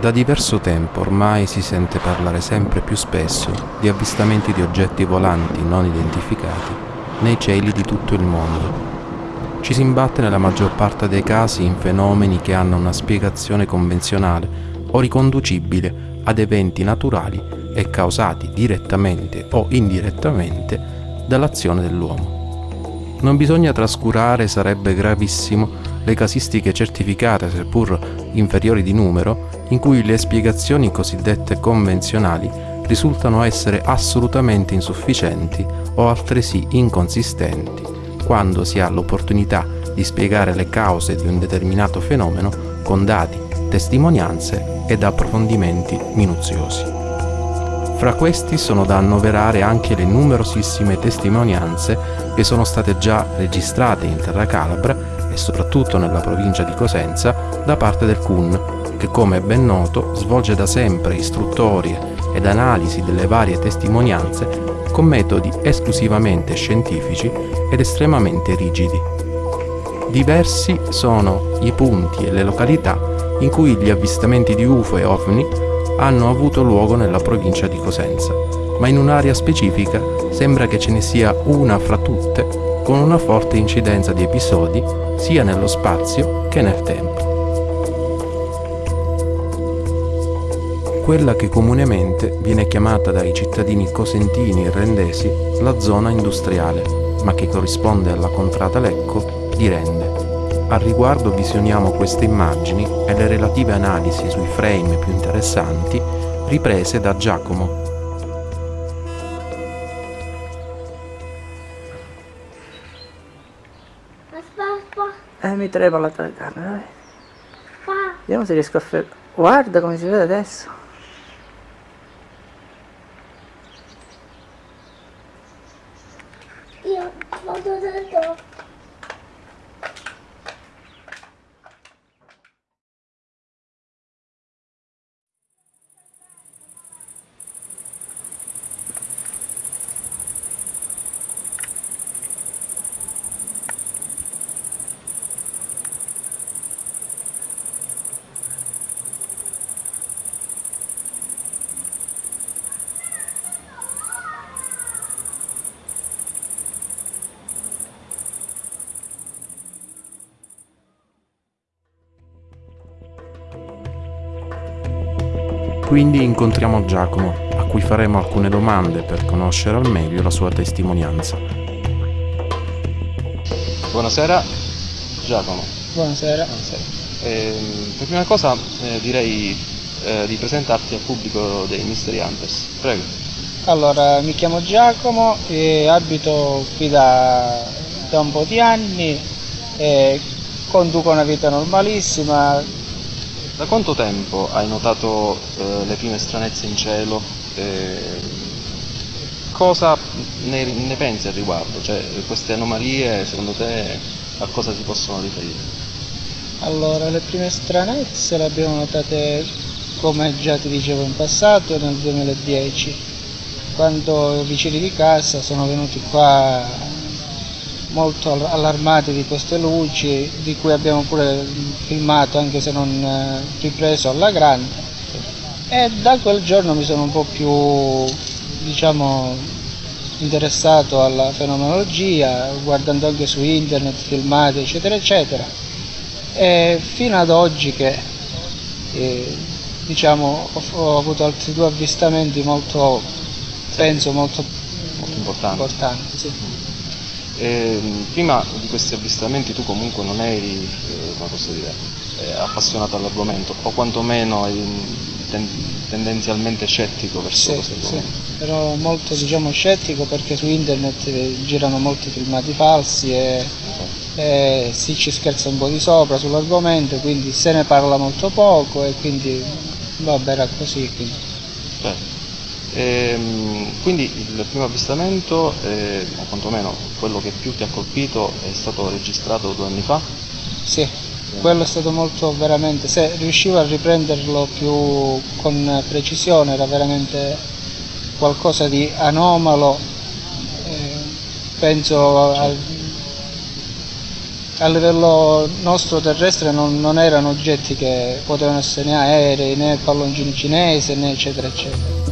Da diverso tempo ormai si sente parlare sempre più spesso di avvistamenti di oggetti volanti non identificati nei cieli di tutto il mondo. Ci si imbatte nella maggior parte dei casi in fenomeni che hanno una spiegazione convenzionale o riconducibile ad eventi naturali e causati direttamente o indirettamente dall'azione dell'uomo. Non bisogna trascurare, sarebbe gravissimo, le casistiche certificate, seppur inferiori di numero, in cui le spiegazioni cosiddette convenzionali risultano essere assolutamente insufficienti o altresì inconsistenti quando si ha l'opportunità di spiegare le cause di un determinato fenomeno con dati, testimonianze ed approfondimenti minuziosi. Fra questi sono da annoverare anche le numerosissime testimonianze che sono state già registrate in terra calabra soprattutto nella provincia di Cosenza da parte del CUN che come è ben noto svolge da sempre istruttorie ed analisi delle varie testimonianze con metodi esclusivamente scientifici ed estremamente rigidi. Diversi sono i punti e le località in cui gli avvistamenti di UFO e OVNI hanno avuto luogo nella provincia di Cosenza, ma in un'area specifica sembra che ce ne sia una fra tutte con una forte incidenza di episodi sia nello spazio che nel tempo. quella che comunemente viene chiamata dai cittadini cosentini rendesi la zona industriale, ma che corrisponde alla contrada Lecco di Rende. Al riguardo visioniamo queste immagini e le relative analisi sui frame più interessanti riprese da Giacomo. Eh, mi trepa la telecamera, Vediamo se riesco a fare... Guarda come si vede adesso. Quindi incontriamo Giacomo, a cui faremo alcune domande per conoscere al meglio la sua testimonianza. Buonasera, Giacomo. Buonasera. Buonasera. Eh, per prima cosa eh, direi eh, di presentarti al pubblico dei Mystery Hunters. Prego. Allora, mi chiamo Giacomo e abito qui da, da un po' di anni e conduco una vita normalissima, da quanto tempo hai notato eh, le prime stranezze in cielo? Eh, cosa ne, ne, pensi al riguardo? Cioè, queste anomalie, secondo te, a cosa si possono riferire? Allora, le prime stranezze le abbiamo notate, come già ti dicevo in passato, nel 2010, quando i vicini di casa sono venuti qua molto allarmati di queste luci di cui abbiamo pure filmato anche se non eh, ripreso alla grande. E da quel giorno mi sono un po' più diciamo interessato alla fenomenologia guardando anche su internet filmati eccetera eccetera. E fino ad oggi che eh, diciamo ho, ho, avuto altri due avvistamenti molto penso molto, molto importanti, importanti sì. Eh, prima di questi avvistamenti tu comunque non eri, eh, come posso dire, eh, appassionato all'argomento o quantomeno ten tendenzialmente scettico verso sì, questo argomento. Sì. Ero molto diciamo, scettico perché su internet eh, girano molti filmati falsi e, sì. e si ci scherza un po' di sopra sull'argomento, quindi se ne parla molto poco e quindi vabbè era così. Quindi. Certo. Ehm, quindi il primo avvistamento, eh, o quantomeno quello che più ti ha colpito, è stato registrato due anni fa? Sì, quello è stato molto veramente, se riuscivo a riprenderlo più con precisione era veramente qualcosa di anomalo, eh, penso al, a livello nostro terrestre non, non erano oggetti che potevano essere né aerei né palloncini cinesi né eccetera eccetera.